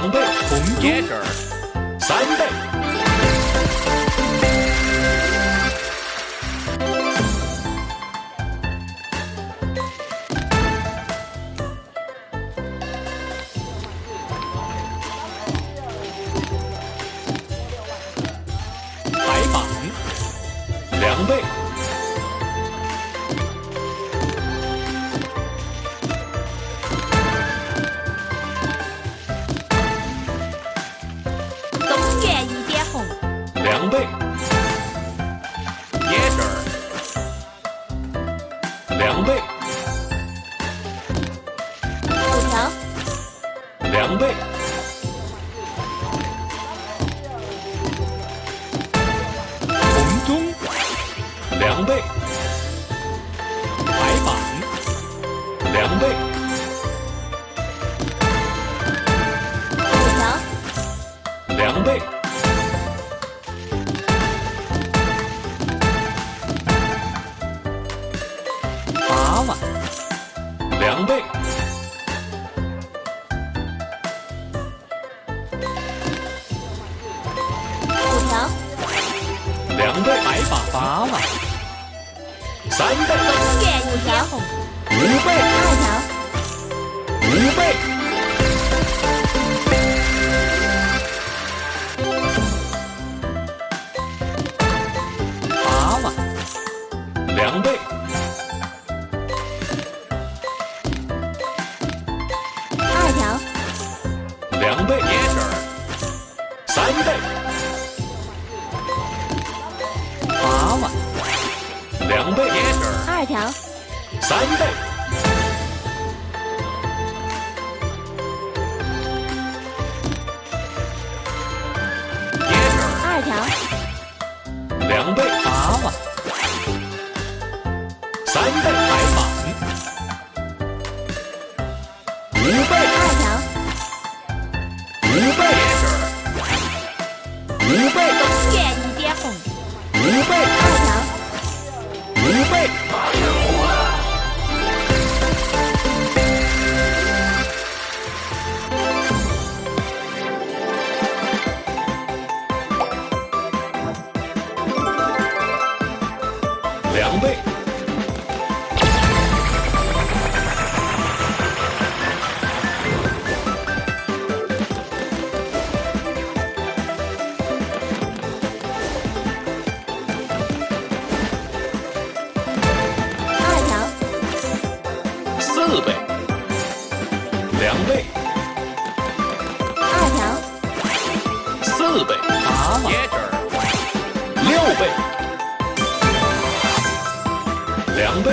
两倍，红椰汁儿三倍。break. 四倍。两倍。二条。四倍。八万六倍。两倍。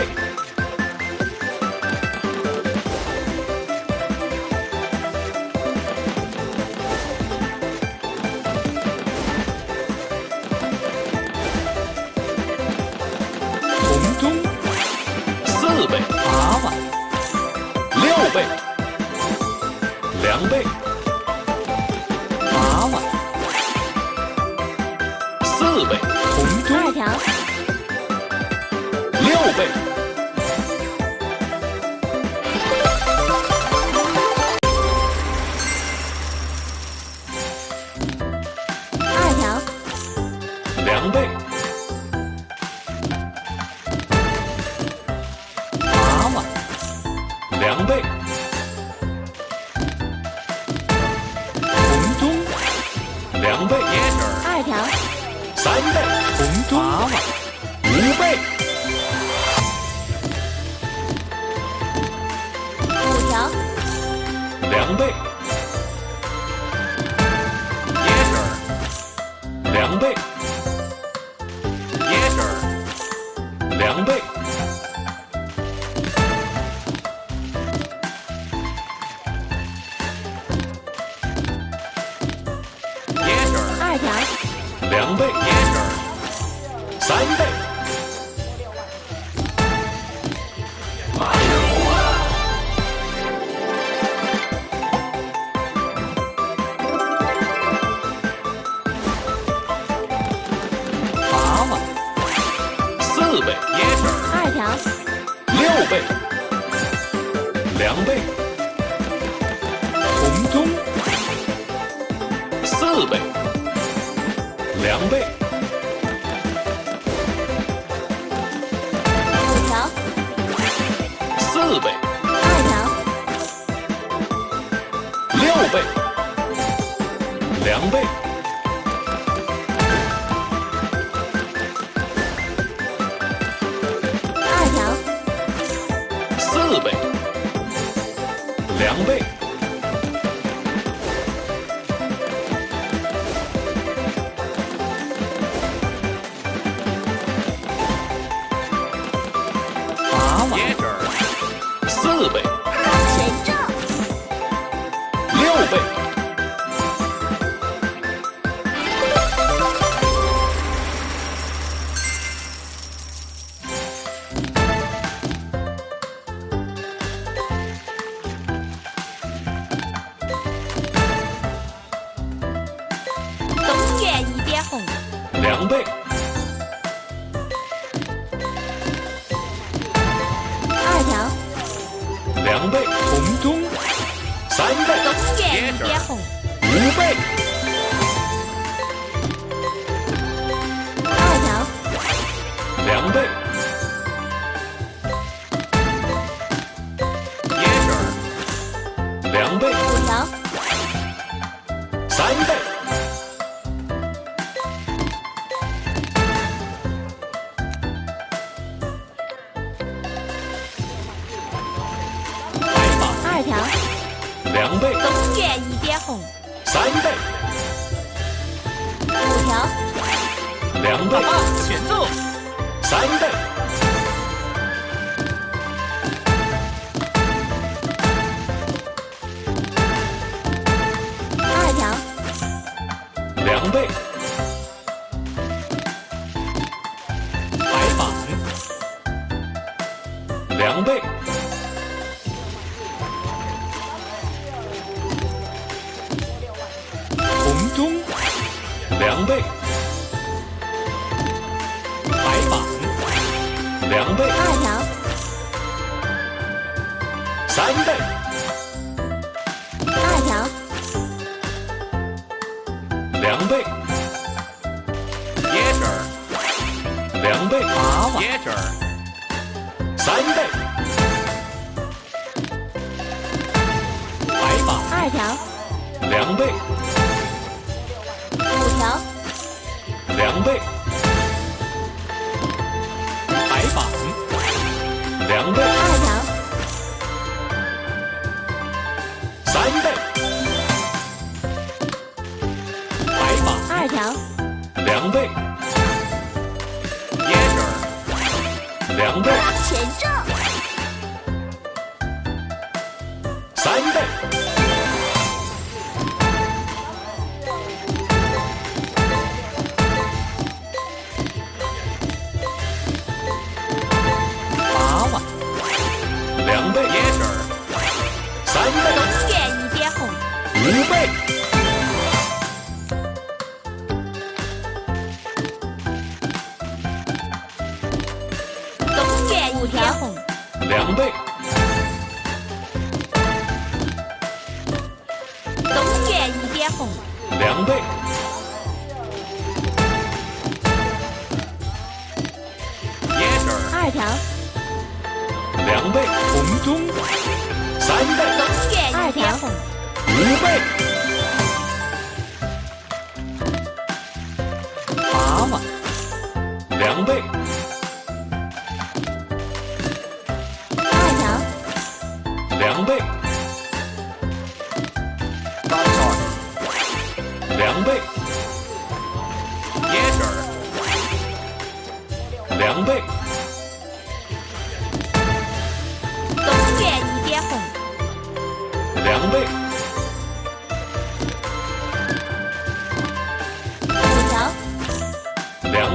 红中。四倍。八万倍，两倍，娃娃，四倍，红中，六倍。两倍。凉被。凉被。二条。两倍，二条，四倍，两倍，两倍，二条，两倍，红中，三倍，五倍，二条，两倍.两倍，五条，三倍，准备两倍，Yeah, turn. 两倍，八瓦，Yeah, turn. 三倍，白板，二条，两倍，五条，两倍，白板，两倍，二条，两倍，Yeah, turn. 两倍，权杖，三倍，八瓦，两倍.三倍，东园一点红，五倍，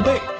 对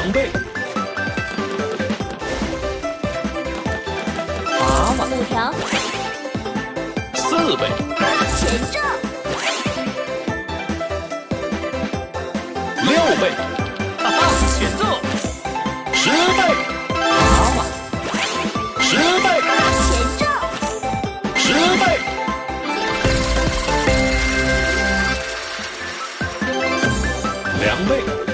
两倍。娃娃五条，四倍。权杖，六倍。哈哈，选中十倍。娃娃，十倍。权杖，十倍。两倍。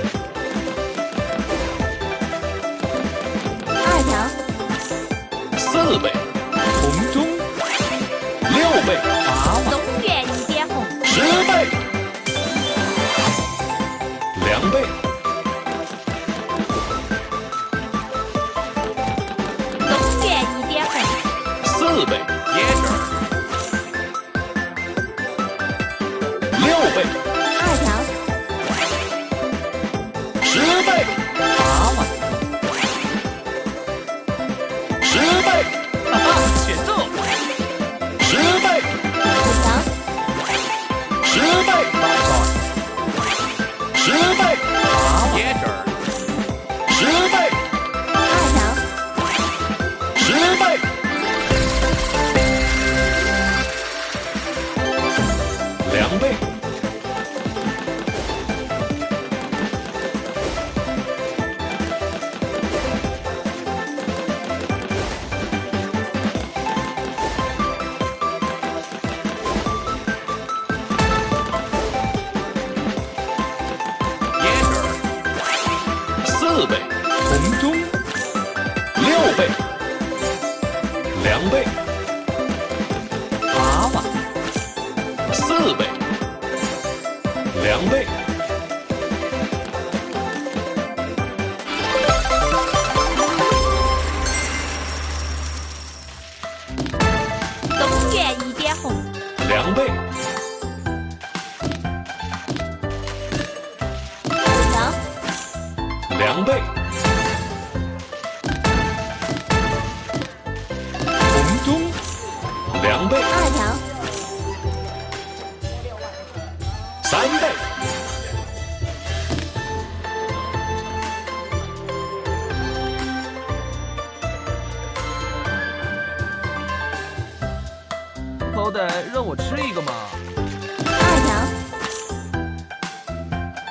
四倍红中六倍。八万东一点红。十倍。两倍。中边一点红。四倍。也六倍。二条十倍。歹让我吃一个嘛。二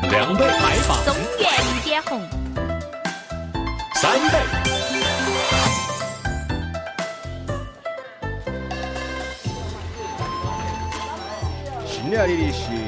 条，两倍，白榜中原一点红，三倍，新来的血。